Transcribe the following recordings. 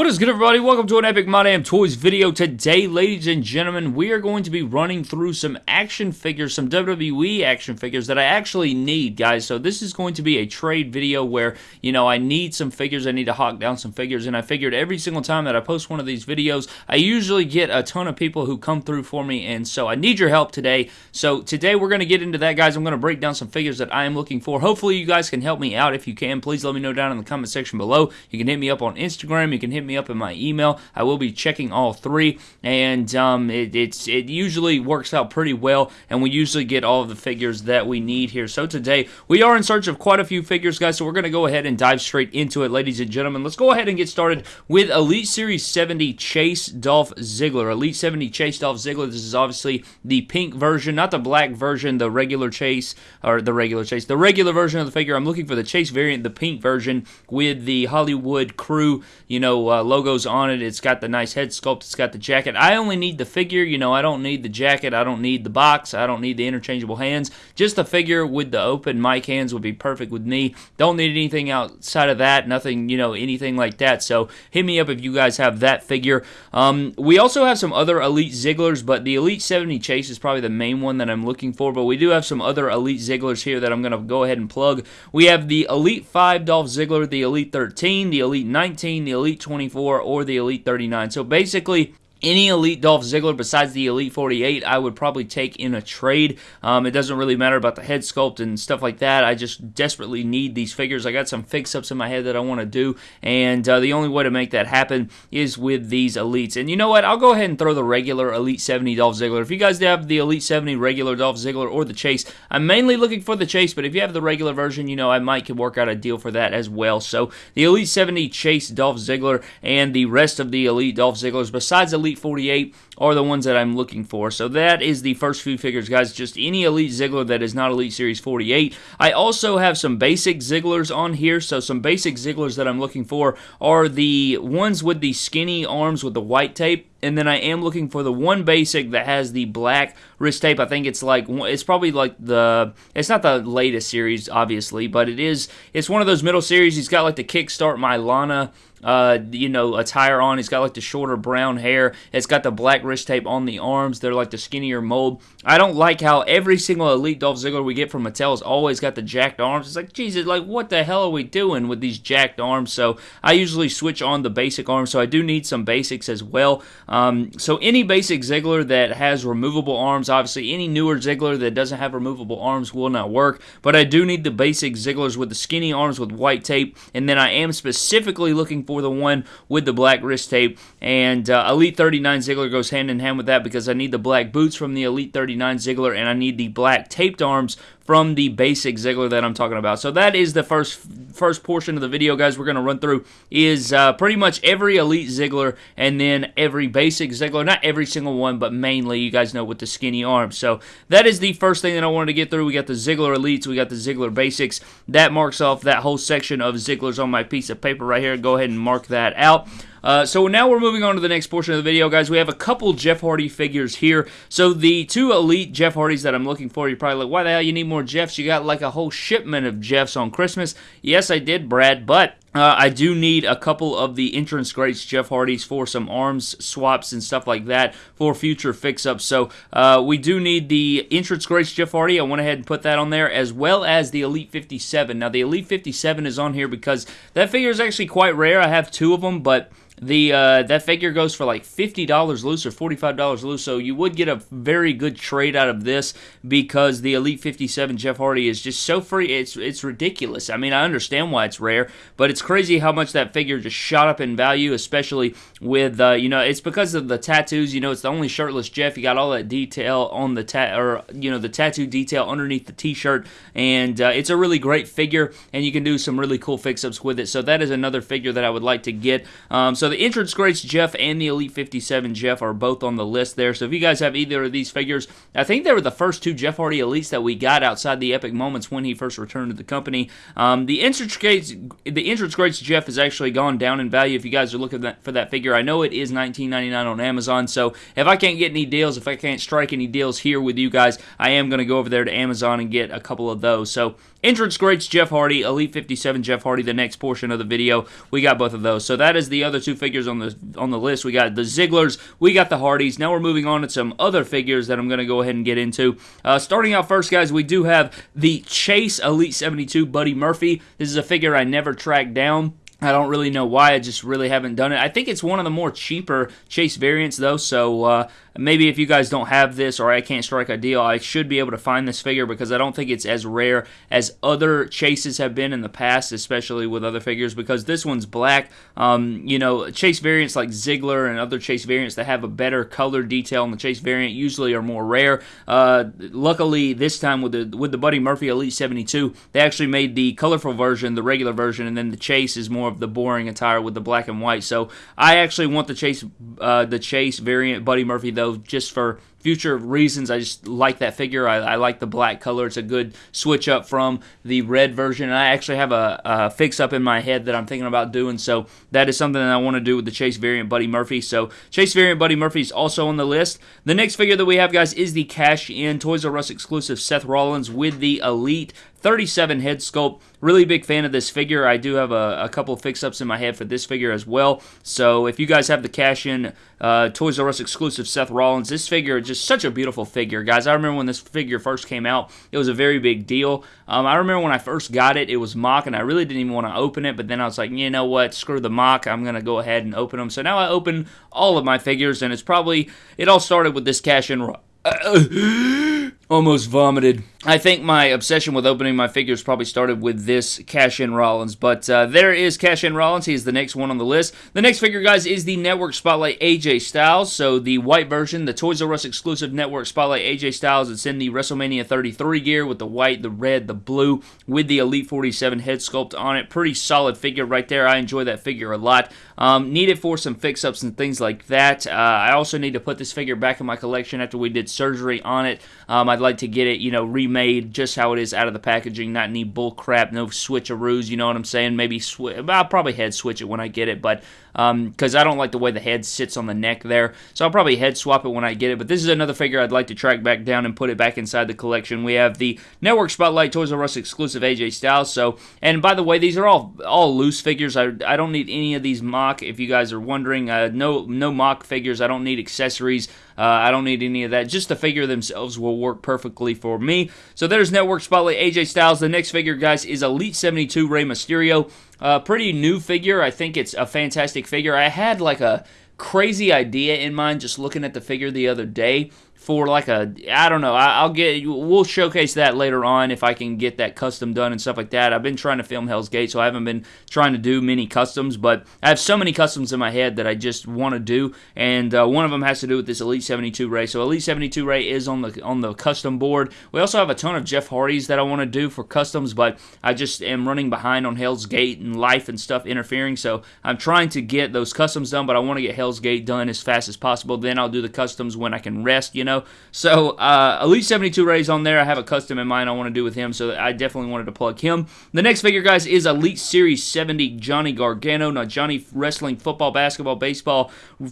What is good everybody? Welcome to an Epic My Damn Toys video. Today, ladies and gentlemen, we are going to be running through some action figures, some WWE action figures that I actually need, guys. So this is going to be a trade video where, you know, I need some figures, I need to hawk down some figures, and I figured every single time that I post one of these videos, I usually get a ton of people who come through for me, and so I need your help today. So today we're going to get into that, guys. I'm going to break down some figures that I am looking for. Hopefully you guys can help me out. If you can, please let me know down in the comment section below. You can hit me up on Instagram, you can hit hit me up in my email. I will be checking all three, and um, it, it's it usually works out pretty well, and we usually get all of the figures that we need here. So today we are in search of quite a few figures, guys. So we're going to go ahead and dive straight into it, ladies and gentlemen. Let's go ahead and get started with Elite Series 70 Chase Dolph Ziggler. Elite 70 Chase Dolph Ziggler. This is obviously the pink version, not the black version, the regular Chase or the regular Chase, the regular version of the figure. I'm looking for the Chase variant, the pink version with the Hollywood crew, you know, uh, logos on it. It's got the nice head sculpt. It's got the jacket. I only need the figure. You know, I don't need the jacket. I don't need the box. I don't need the interchangeable hands. Just the figure with the open mic hands would be perfect with me. Don't need anything outside of that. Nothing, you know, anything like that. So hit me up if you guys have that figure. Um, we also have some other Elite Zigglers, but the Elite 70 Chase is probably the main one that I'm looking for. But we do have some other Elite Zigglers here that I'm going to go ahead and plug. We have the Elite 5 Dolph Ziggler, the Elite 13, the Elite 19, the Elite 24, or the Elite 39. So basically, any Elite Dolph Ziggler besides the Elite 48, I would probably take in a trade. Um, it doesn't really matter about the head sculpt and stuff like that. I just desperately need these figures. I got some fix-ups in my head that I want to do, and uh, the only way to make that happen is with these Elites. And you know what? I'll go ahead and throw the regular Elite 70 Dolph Ziggler. If you guys have the Elite 70 regular Dolph Ziggler or the Chase, I'm mainly looking for the Chase, but if you have the regular version, you know, I might could work out a deal for that as well. So the Elite 70 Chase Dolph Ziggler and the rest of the Elite Dolph Zigglers, besides Elite Elite 48 are the ones that I'm looking for. So that is the first few figures, guys. Just any Elite Ziggler that is not Elite Series 48. I also have some basic Zigglers on here. So some basic Zigglers that I'm looking for are the ones with the skinny arms with the white tape and then I am looking for the one basic that has the black wrist tape. I think it's like it's probably like the it's not the latest series, obviously, but it is. It's one of those middle series. He's got like the Kickstart My Lana uh, you know, attire on. He's got like the shorter brown hair. It's got the black wrist tape on the arms. They're like the skinnier mold. I don't like how every single Elite Dolph Ziggler we get from Mattel has always got the jacked arms. It's like, Jesus, like what the hell are we doing with these jacked arms? So I usually switch on the basic arms. So I do need some basics as well. Um, so any basic Ziggler that has removable arms, obviously any newer Ziggler that doesn't have removable arms will not work. But I do need the basic Zigglers with the skinny arms with white tape. And then I am specifically looking for the one with the black wrist tape. And uh, Elite 39 Ziggler goes hand in hand with that because I need the black boots from the Elite 39 Ziggler and I need the black taped arms from the basic Ziggler that I'm talking about. So that is the first first portion of the video, guys. We're going to run through is uh, pretty much every Elite Ziggler and then every basic Ziggler. Not every single one, but mainly you guys know with the skinny arms. So that is the first thing that I wanted to get through. We got the Ziggler Elites, we got the Ziggler Basics. That marks off that whole section of Zigglers on my piece of paper right here. Go ahead and mark that out. Uh, so now we're moving on to the next portion of the video, guys. We have a couple Jeff Hardy figures here. So the two elite Jeff Hardys that I'm looking for, you're probably like, why the hell you need more Jeffs? You got like a whole shipment of Jeffs on Christmas. Yes, I did, Brad, but uh, I do need a couple of the entrance greats, Jeff Hardy's, for some arms swaps and stuff like that for future fix-ups. So uh, we do need the entrance greats, Jeff Hardy. I went ahead and put that on there, as well as the Elite 57. Now, the Elite 57 is on here because that figure is actually quite rare. I have two of them, but the uh, that figure goes for like fifty dollars loose or forty five dollars loose, so you would get a very good trade out of this because the Elite fifty seven Jeff Hardy is just so free. It's it's ridiculous. I mean, I understand why it's rare, but it's crazy how much that figure just shot up in value, especially with uh, you know it's because of the tattoos. You know, it's the only shirtless Jeff. You got all that detail on the tat or you know the tattoo detail underneath the T-shirt, and uh, it's a really great figure, and you can do some really cool fix-ups with it. So that is another figure that I would like to get. Um, so the entrance greats Jeff and the Elite 57 Jeff are both on the list there. So if you guys have either of these figures, I think they were the first two Jeff Hardy Elites that we got outside the Epic Moments when he first returned to the company. Um, the entrance greats, the entrance greats Jeff has actually gone down in value. If you guys are looking for that figure, I know it is $19.99 on Amazon. So if I can't get any deals, if I can't strike any deals here with you guys, I am going to go over there to Amazon and get a couple of those. So Entrance greats Jeff Hardy, Elite 57 Jeff Hardy, the next portion of the video. We got both of those. So that is the other two figures on the on the list. We got the Zigglers, we got the Hardys. Now we're moving on to some other figures that I'm going to go ahead and get into. Uh, starting out first, guys, we do have the Chase Elite 72 Buddy Murphy. This is a figure I never tracked down. I don't really know why. I just really haven't done it. I think it's one of the more cheaper Chase variants, though. So uh, maybe if you guys don't have this or I can't strike a deal, I should be able to find this figure because I don't think it's as rare as other chases have been in the past, especially with other figures. Because this one's black. Um, you know, chase variants like Ziggler and other chase variants that have a better color detail in the chase variant usually are more rare. Uh, luckily, this time with the with the Buddy Murphy Elite 72, they actually made the colorful version, the regular version, and then the chase is more of the boring attire with the black and white. So I actually want the chase uh, the chase variant Buddy Murphy though, just for future reasons. I just like that figure. I, I, like the black color. It's a good switch up from the red version. And I actually have a, a, fix up in my head that I'm thinking about doing. So that is something that I want to do with the Chase variant Buddy Murphy. So Chase variant Buddy Murphy is also on the list. The next figure that we have, guys, is the Cash In Toys R Us exclusive Seth Rollins with the Elite 37 head sculpt. Really big fan of this figure. I do have a, a couple fix ups in my head for this figure as well. So if you guys have the cash in uh, Toys R Us exclusive Seth Rollins, this figure just such a beautiful figure, guys. I remember when this figure first came out, it was a very big deal. Um, I remember when I first got it, it was mock, and I really didn't even want to open it. But then I was like, you know what? Screw the mock. I'm gonna go ahead and open them. So now I open all of my figures, and it's probably it all started with this cash in. almost vomited. I think my obsession with opening my figures probably started with this Cash In Rollins, but uh, there is Cash In Rollins. He is the next one on the list. The next figure, guys, is the Network Spotlight AJ Styles. So the white version, the Toys R Us exclusive Network Spotlight AJ Styles. It's in the WrestleMania 33 gear with the white, the red, the blue, with the Elite 47 head sculpt on it. Pretty solid figure right there. I enjoy that figure a lot. Um, need it for some fix-ups and things like that. Uh, I also need to put this figure back in my collection after we did surgery on it. Um, I'd like to get it, you know, remade just how it is out of the packaging, not any bull crap, no switcheroos, you know what I'm saying? Maybe switch, I'll probably head switch it when I get it, but because um, I don't like the way the head sits on the neck there. So I'll probably head swap it when I get it. But this is another figure I'd like to track back down and put it back inside the collection. We have the Network Spotlight Toys R Us exclusive AJ Styles. So, and by the way, these are all all loose figures. I, I don't need any of these mock. If you guys are wondering, uh, no no mock figures. I don't need accessories. Uh, I don't need any of that. Just the figure themselves will work perfectly for me. So there's Network Spotlight AJ Styles. The next figure, guys, is Elite 72 Rey Mysterio. Uh, pretty new figure. I think it's a fantastic figure. I had like a crazy idea in mind just looking at the figure the other day for like a I don't know. I, will get we'll showcase that later on if I can get that custom done and stuff like that. I've been trying to film Hell's Gate, so I haven't been trying to do many customs, but I have so many customs in my head that I just want to do, and uh, one of them has to do with this Elite 72 Rey. So Elite 72 Rey is on the on the custom board. We also have a ton of Jeff Hardys that I want to do for customs, but I just am running behind on Hell's Gate and life and stuff interfering. So I'm trying to get those customs done, but I want to get Hell's Gate done as fast as possible. Then I'll do the customs when I can rest, you know know. So uh, Elite 72 Rey's on there. I have a custom in mind I want to do with him, so I definitely wanted to plug him. The next figure, guys, is Elite Series 70 Johnny Gargano. Now, Johnny wrestling, football, basketball, baseball,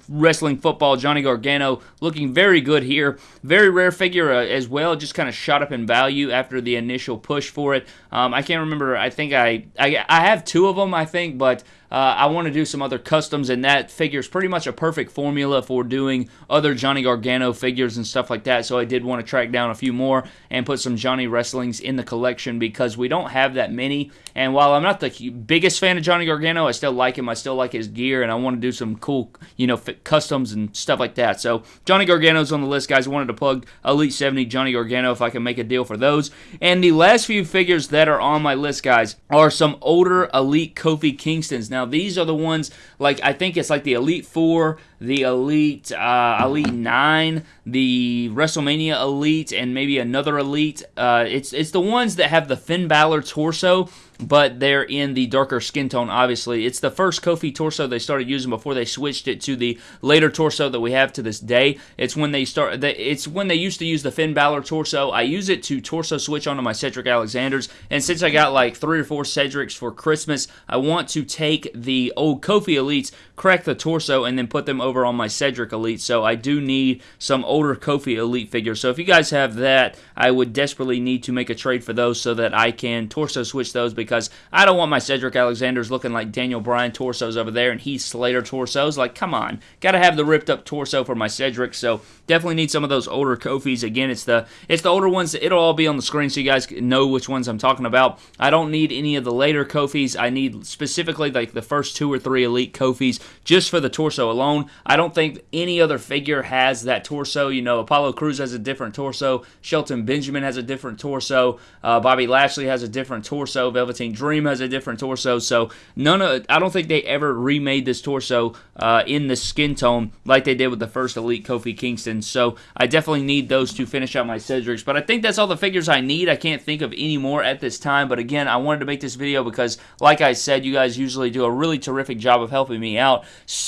wrestling, football, Johnny Gargano looking very good here. Very rare figure uh, as well, just kind of shot up in value after the initial push for it. Um, I can't remember. I think I, I I have two of them, I think, but uh, I want to do some other customs, and that figure is pretty much a perfect formula for doing other Johnny Gargano figures and stuff like that. So I did want to track down a few more and put some Johnny Wrestlings in the collection because we don't have that many. And while I'm not the biggest fan of Johnny Gargano, I still like him. I still like his gear, and I want to do some cool, you know, customs and stuff like that. So Johnny Gargano's on the list, guys. I wanted to plug Elite 70 Johnny Gargano if I can make a deal for those. And the last few figures that are on my list, guys, are some older Elite Kofi Kingstons. Now, now, these are the ones, like, I think it's like the Elite Four, the Elite, uh, Elite 9, the WrestleMania Elite, and maybe another Elite. Uh, it's, it's the ones that have the Finn Balor torso but they're in the darker skin tone, obviously. It's the first Kofi torso they started using before they switched it to the later torso that we have to this day. It's when they start, it's when they used to use the Finn Balor torso. I use it to torso switch onto my Cedric Alexanders, and since I got like three or four Cedrics for Christmas, I want to take the old Kofi Elites, crack the torso, and then put them over on my Cedric Elite, so I do need some older Kofi Elite figures. So if you guys have that, I would desperately need to make a trade for those so that I can torso switch those because I don't want my Cedric Alexanders looking like Daniel Bryan torsos over there and Heath Slater torsos. Like, come on. Got to have the ripped up torso for my Cedric, so definitely need some of those older Kofis. Again, it's the it's the older ones. It'll all be on the screen so you guys know which ones I'm talking about. I don't need any of the later Kofis. I need specifically like the first two or three Elite Kofis just for the torso alone. I don't think any other figure has that torso. You know, Apollo Crews has a different torso. Shelton Benjamin has a different torso. Uh, Bobby Lashley has a different torso. Velveteen Dream has a different torso. So none of I don't think they ever remade this torso uh, in the skin tone like they did with the first Elite Kofi Kingston. So I definitely need those to finish out my Cedrics. But I think that's all the figures I need. I can't think of any more at this time. But again, I wanted to make this video because, like I said, you guys usually do a really terrific job of helping me out.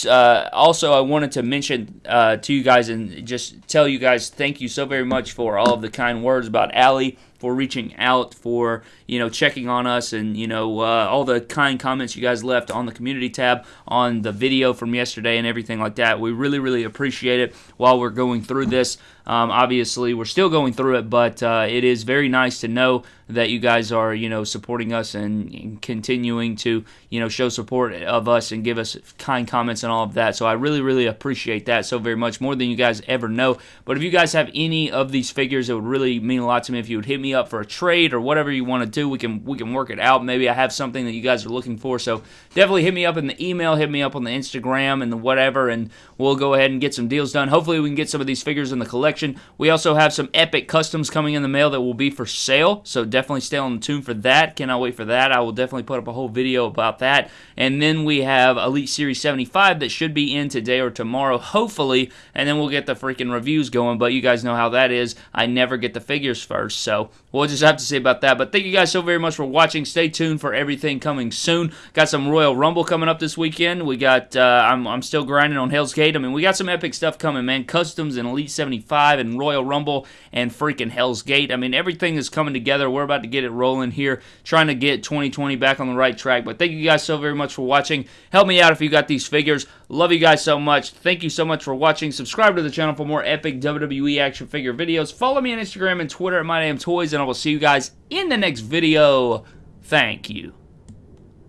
Uh, also, I wanted to mention uh, to you guys and just tell you guys thank you so very much for all of the kind words about Allie for reaching out, for you know checking on us, and you know uh, all the kind comments you guys left on the community tab on the video from yesterday and everything like that. We really, really appreciate it while we're going through this. Um, obviously, we're still going through it, but uh, it is very nice to know that you guys are, you know, supporting us and, and, continuing to, you know, show support of us and give us kind comments and all of that. So I really, really appreciate that so very much, more than you guys ever know. But if you guys have any of these figures, it would really mean a lot to me if you would hit me up for a trade or whatever you want to do. We can we can work it out. Maybe I have something that you guys are looking for. So definitely hit me up in the email, hit me up on the Instagram and the whatever, and we'll go ahead and get some deals done. Hopefully, we can get some of these figures in the collection. We also have some epic customs coming in the mail that will be for sale, so definitely stay on the tune for that. Cannot wait for that. I will definitely put up a whole video about that. And then we have Elite Series 75 that should be in today or tomorrow, hopefully, and then we'll get the freaking reviews going. But you guys know how that is. I never get the figures first, so we'll just have to say about that. But thank you guys so very much for watching. Stay tuned for everything coming soon. Got some Royal Rumble coming up this weekend. We got, uh, I'm, I'm still grinding on Hell's Gate. I mean, we got some epic stuff coming, man. Customs and Elite 75 and Royal Rumble and freaking Hell's Gate. I mean, everything is coming together. We're about to get it rolling here, trying to get 2020 back on the right track. But thank you guys so very much for watching. Help me out if you got these figures. Love you guys so much. Thank you so much for watching. Subscribe to the channel for more epic WWE action figure videos. Follow me on Instagram and Twitter at My Toys, and I will see you guys in the next video. Thank you.